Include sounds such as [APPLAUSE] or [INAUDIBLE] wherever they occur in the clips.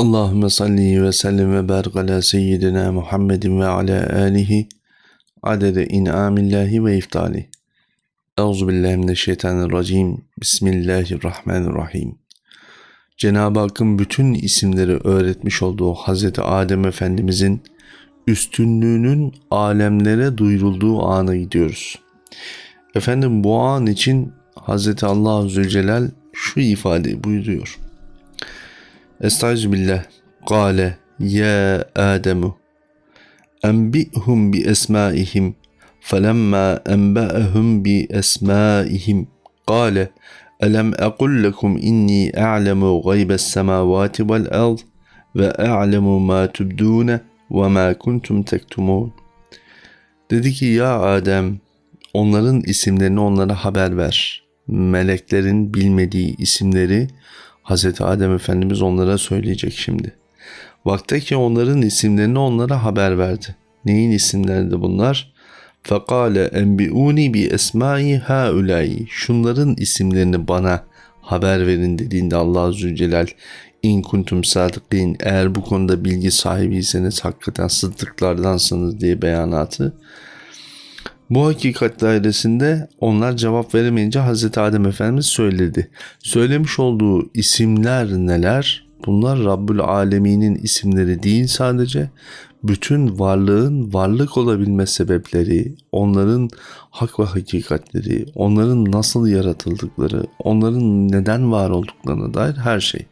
Allahümme salli ve sellim ve barik ala seyyidina Muhammedin ve ala alihi adede in'amillahi ve iftali. Euzu billahi mineşşeytanirracim. Bismillahirrahmanirrahim. Cenab-ı Hakk'ın bütün isimleri öğretmiş olduğu Hazreti Adem Efendimizin üstünlüğünün alemlere duyurulduğu ana gidiyoruz. Efendim bu an için Hazreti Allah Zülcelal şu ifadeyi buyuruyor. Estaizu billah. Kale ya Ademu enbi'hum bi esmaihim kale elem ekul lekum inni a'lemu gaybes semavati vel ard ve a'lemu ma tubdune ve ma kuntum tektumun. Dedi ki ya Adem onların isimlerini onlara haber ver. Meleklerin bilmediği isimleri Hz. Adem Efendimiz onlara söyleyecek şimdi. Vakte ki onların isimlerini onlara haber verdi. Neyin isimleriydi bunlar? Fekale enbiuni bi esmai haulai. Şunların isimlerini bana haber verin dediğinde Allah Zülcelal in kuntum sadıkin eğer bu konuda bilgi sahibiyseniz hakikaten sıddıklardansınız diye beyanatı bu hakikat dairesinde onlar cevap veremeyince Hz. Adem Efendimiz söyledi. Söylemiş olduğu isimler neler? Bunlar Rabbül Alemin'in isimleri değil sadece. Bütün varlığın varlık olabilme sebepleri, onların hak ve hakikatleri, onların nasıl yaratıldıkları, onların neden var olduklarına dair her şey.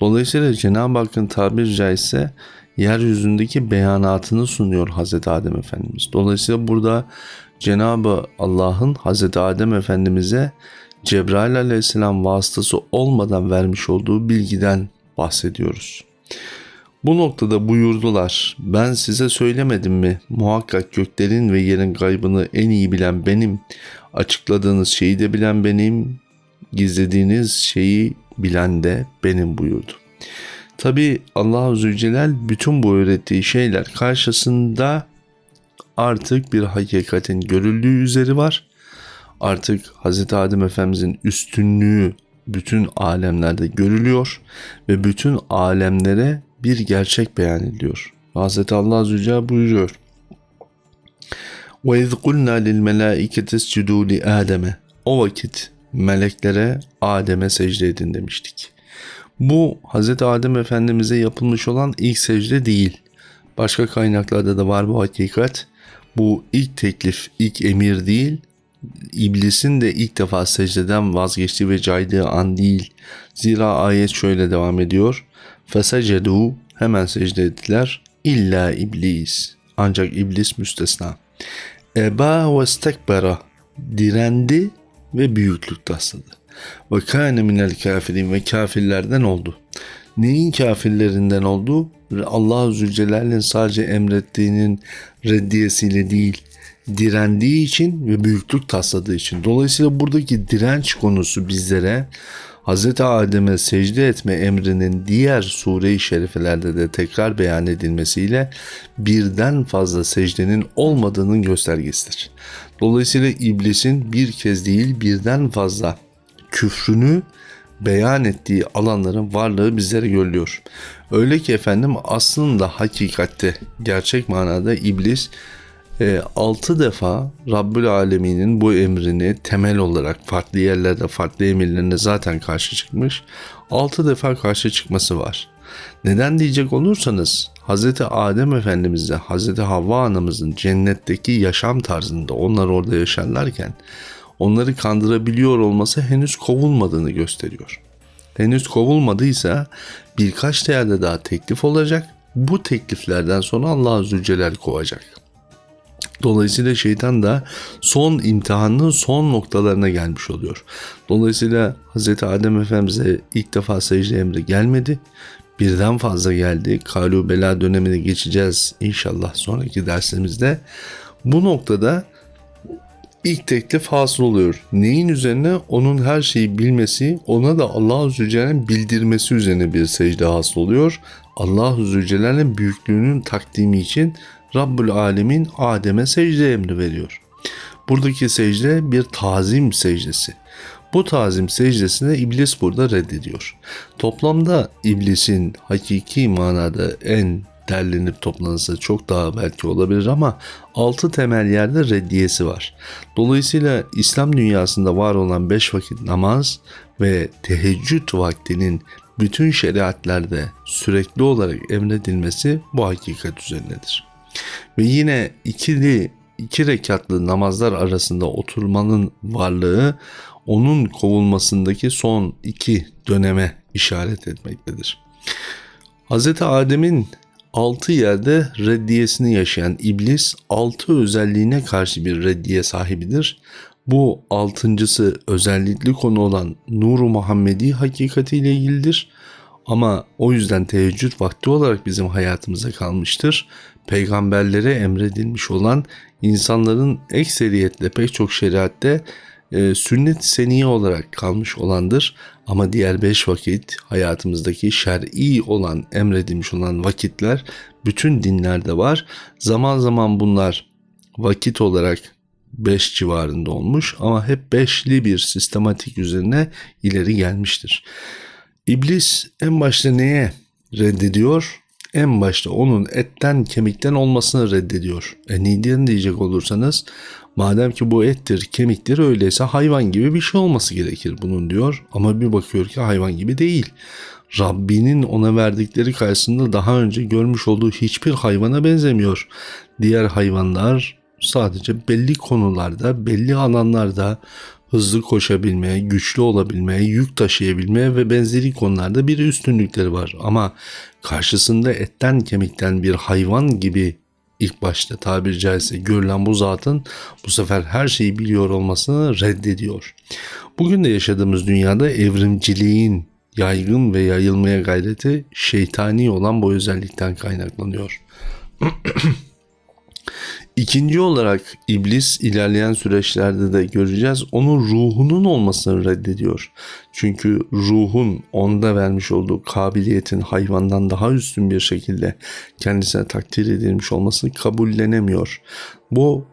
Dolayısıyla Cenab-ı Hakk'ın tabiri caizse yeryüzündeki beyanatını sunuyor Hazreti Adem Efendimiz. Dolayısıyla burada Cenabı Allah'ın Hazreti Adem Efendimiz'e Cebrail aleyhisselam vasıtası olmadan vermiş olduğu bilgiden bahsediyoruz. Bu noktada buyurdular. Ben size söylemedim mi? Muhakkak göklerin ve yerin gaybını en iyi bilen benim. Açıkladığınız şeyi de bilen benim. Gizlediğiniz şeyi bilen de benim buyurdu. Tabi Allah-u Zülcelal bütün bu öğrettiği şeyler karşısında artık bir hakikatin görüldüğü üzeri var. Artık Hz. Adem Efendimizin üstünlüğü bütün alemlerde görülüyor ve bütün alemlere bir gerçek beyan ediliyor. Hz. Allah Zülcelal buyuruyor. وَاِذْ قُلْنَا لِلْمَلَائِكَةِ اسْجُدُوا لِآدَمَ O vakit meleklere Adem'e secde edin demiştik. Bu Hz. Adem Efendimiz'e yapılmış olan ilk secde değil. Başka kaynaklarda da var bu hakikat. Bu ilk teklif, ilk emir değil. İblisin de ilk defa secdeden vazgeçtiği ve caydığı an değil. Zira ayet şöyle devam ediyor. Fesecedu hemen secde ettiler. İlla iblis. Ancak iblis müstesna. Eba ve stekbera direndi ve büyüklük tasladı. Ve kâne minel kafirin ve kafirlerden oldu. Neyin kafirlerinden oldu? Allah Zülcelal'in sadece emrettiğinin reddiyesiyle değil, direndiği için ve büyüklük tasladığı için. Dolayısıyla buradaki direnç konusu bizlere Hz. Adem'e secde etme emrinin diğer sure-i şerifelerde de tekrar beyan edilmesiyle birden fazla secdenin olmadığının göstergesidir. Dolayısıyla iblisin bir kez değil birden fazla küfrünü beyan ettiği alanların varlığı bizlere görülüyor. Öyle ki efendim aslında hakikatte gerçek manada iblis e, 6 defa Rabbül Alemin'in bu emrini temel olarak farklı yerlerde farklı emirlerine zaten karşı çıkmış. 6 defa karşı çıkması var. Neden diyecek olursanız Hz. Adem Efendimiz'le Hz. Havva anamızın cennetteki yaşam tarzında onlar orada yaşarlarken onları kandırabiliyor olması henüz kovulmadığını gösteriyor. Henüz kovulmadıysa birkaç yerde daha teklif olacak. Bu tekliflerden sonra Allah Zülcelal kovacak. Dolayısıyla şeytan da son imtihanın son noktalarına gelmiş oluyor. Dolayısıyla Hz. Adem Efendimiz'e ilk defa secde emri gelmedi. Birden fazla geldi. Kalu bela dönemine geçeceğiz inşallah sonraki dersimizde. Bu noktada ilk teklif hasıl oluyor. Neyin üzerine? Onun her şeyi bilmesi, ona da Allah-u Zülcelal'in bildirmesi üzerine bir secde hasıl oluyor. Allah-u Zülcelal'in büyüklüğünün takdimi için Rabbül Alemin Adem'e secde emri veriyor. Buradaki secde bir tazim secdesi. Bu tazim secdesini iblis burada reddediyor. Toplamda iblisin hakiki manada en derlenip toplanırsa çok daha belki olabilir ama altı temel yerde reddiyesi var. Dolayısıyla İslam dünyasında var olan beş vakit namaz ve teheccüd vaktinin bütün şeriatlerde sürekli olarak emredilmesi bu hakikat üzerindedir. Ve yine ikili iki rekatlı namazlar arasında oturmanın varlığı onun kovulmasındaki son iki döneme işaret etmektedir. Hz. Adem'in altı yerde reddiyesini yaşayan iblis altı özelliğine karşı bir reddiye sahibidir. Bu altıncısı özellikli konu olan Nur-u Muhammedi hakikatiyle ilgilidir. Ama o yüzden teheccüd vakti olarak bizim hayatımıza kalmıştır. Peygamberlere emredilmiş olan insanların ekseriyetle pek çok şeriatte e, sünnet seniye olarak kalmış olandır. Ama diğer beş vakit hayatımızdaki şer'i olan emredilmiş olan vakitler bütün dinlerde var. Zaman zaman bunlar vakit olarak 5 civarında olmuş ama hep beşli bir sistematik üzerine ileri gelmiştir. İblis en başta neye reddediyor? En başta onun etten kemikten olmasını reddediyor. E neden diyecek olursanız madem ki bu ettir kemiktir öyleyse hayvan gibi bir şey olması gerekir bunun diyor. Ama bir bakıyor ki hayvan gibi değil. Rabbinin ona verdikleri karşısında daha önce görmüş olduğu hiçbir hayvana benzemiyor. Diğer hayvanlar sadece belli konularda, belli alanlarda hızlı koşabilmeye, güçlü olabilmeye, yük taşıyabilmeye ve benzeri konularda bir üstünlükleri var. Ama karşısında etten kemikten bir hayvan gibi ilk başta tabiri caizse görülen bu zatın bu sefer her şeyi biliyor olmasını reddediyor. Bugün de yaşadığımız dünyada evrimciliğin yaygın ve yayılmaya gayreti şeytani olan bu özellikten kaynaklanıyor. [CLEARS THROAT] İkinci olarak iblis ilerleyen süreçlerde de göreceğiz. Onun ruhunun olmasını reddediyor. Çünkü ruhun onda vermiş olduğu kabiliyetin hayvandan daha üstün bir şekilde kendisine takdir edilmiş olmasını kabullenemiyor. Bu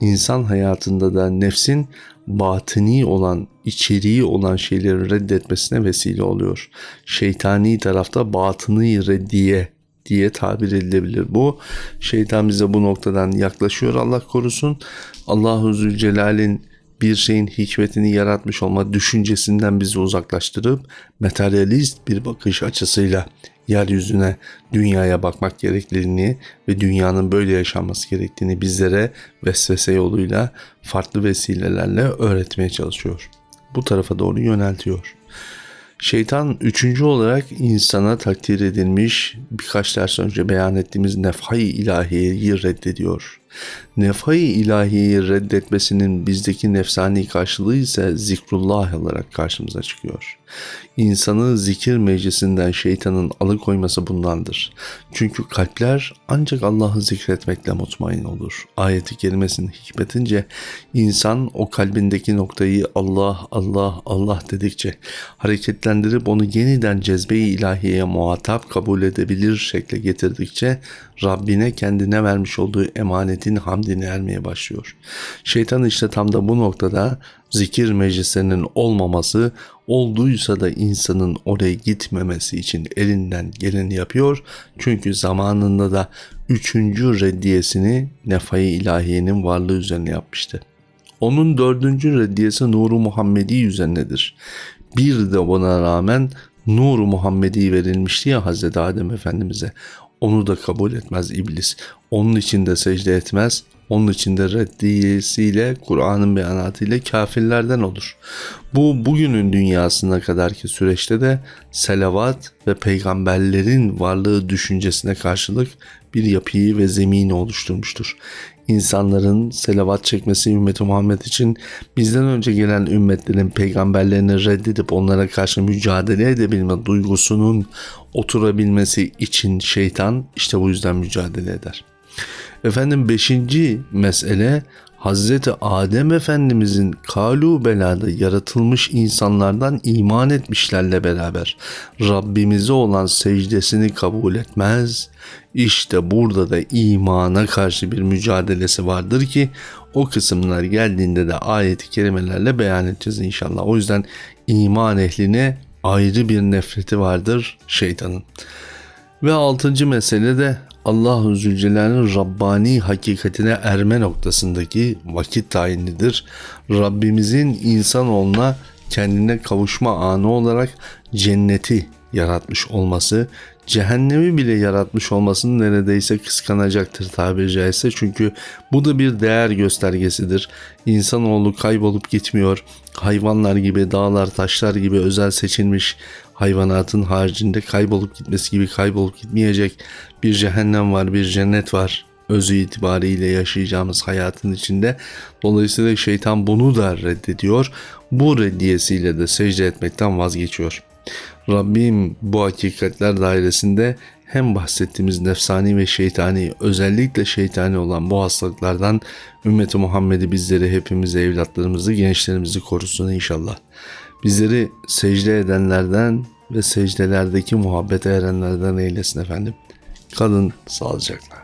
insan hayatında da nefsin batini olan, içeriği olan şeyleri reddetmesine vesile oluyor. Şeytani tarafta batını reddiye diye tabir edilebilir. Bu şeytan bize bu noktadan yaklaşıyor Allah korusun. Allahu Zülcelal'in bir şeyin hikmetini yaratmış olma düşüncesinden bizi uzaklaştırıp materyalist bir bakış açısıyla yeryüzüne, dünyaya bakmak gerekliliğini ve dünyanın böyle yaşanması gerektiğini bizlere vesvese yoluyla farklı vesilelerle öğretmeye çalışıyor. Bu tarafa doğru yöneltiyor. Şeytan üçüncü olarak insana takdir edilmiş birkaç ders önce beyan ettiğimiz nefhay ilahiyeyi reddediyor. Nefhay ilahiyeyi reddetmesinin bizdeki nefsani karşılığı ise zikrullah olarak karşımıza çıkıyor. İnsanı zikir meclisinden şeytanın alıkoyması bundandır. Çünkü kalpler ancak Allah'ı zikretmekle mutmain olur. Ayeti kelimesinin hikmetince insan o kalbindeki noktayı Allah, Allah, Allah dedikçe hareketlendirip onu yeniden cezbe-i ilahiyeye muhatap kabul edebilir şekle getirdikçe Rabbine kendine vermiş olduğu emanetin hamdini ermeye başlıyor. Şeytan işte tam da bu noktada zikir meclislerinin olmaması, olduysa da insanın oraya gitmemesi için elinden geleni yapıyor. Çünkü zamanında da üçüncü reddiyesini nefai ilahiyenin varlığı üzerine yapmıştı. Onun dördüncü reddiyesi Nuru Muhammedi üzerinedir. Bir de buna rağmen Nuru Muhammedi verilmişti ya Hazreti Adem Efendimiz'e. Onu da kabul etmez iblis. Onun için de secde etmez. Onun için de reddiyesiyle Kur'an'ın beyanatıyla kafirlerden olur. Bu bugünün dünyasına kadarki süreçte de selavat ve peygamberlerin varlığı düşüncesine karşılık bir yapıyı ve zemini oluşturmuştur. İnsanların selavat çekmesi ümmeti Muhammed için bizden önce gelen ümmetlerin peygamberlerini reddedip onlara karşı mücadele edebilme duygusunun oturabilmesi için şeytan işte bu yüzden mücadele eder. Efendim beşinci mesele Hazreti Adem Efendimizin kalu belada yaratılmış insanlardan iman etmişlerle beraber Rabbimize olan secdesini kabul etmez. İşte burada da imana karşı bir mücadelesi vardır ki o kısımlar geldiğinde de ayet-i kerimelerle beyan edeceğiz inşallah. O yüzden iman ehline ayrı bir nefreti vardır şeytanın. Ve altıncı mesele de Allah-u Zülcelal'in Rabbani hakikatine erme noktasındaki vakit tayinidir. Rabbimizin insanoğluna kendine kavuşma anı olarak cenneti yaratmış olması, cehennemi bile yaratmış olmasını neredeyse kıskanacaktır tabiri caizse. Çünkü bu da bir değer göstergesidir. İnsanoğlu kaybolup gitmiyor. Hayvanlar gibi, dağlar, taşlar gibi özel seçilmiş hayvanatın haricinde kaybolup gitmesi gibi kaybolup gitmeyecek bir cehennem var, bir cennet var özü itibariyle yaşayacağımız hayatın içinde. Dolayısıyla şeytan bunu da reddediyor. Bu reddiyesiyle de secde etmekten vazgeçiyor. Rabbim bu hakikatler dairesinde hem bahsettiğimiz nefsani ve şeytani özellikle şeytani olan bu hastalıklardan ümmeti Muhammed'i bizleri hepimizi evlatlarımızı gençlerimizi korusun inşallah. Bizleri secde edenlerden ve secdelerdeki muhabbete erenlerden eylesin efendim. Kalın sağlıcakla.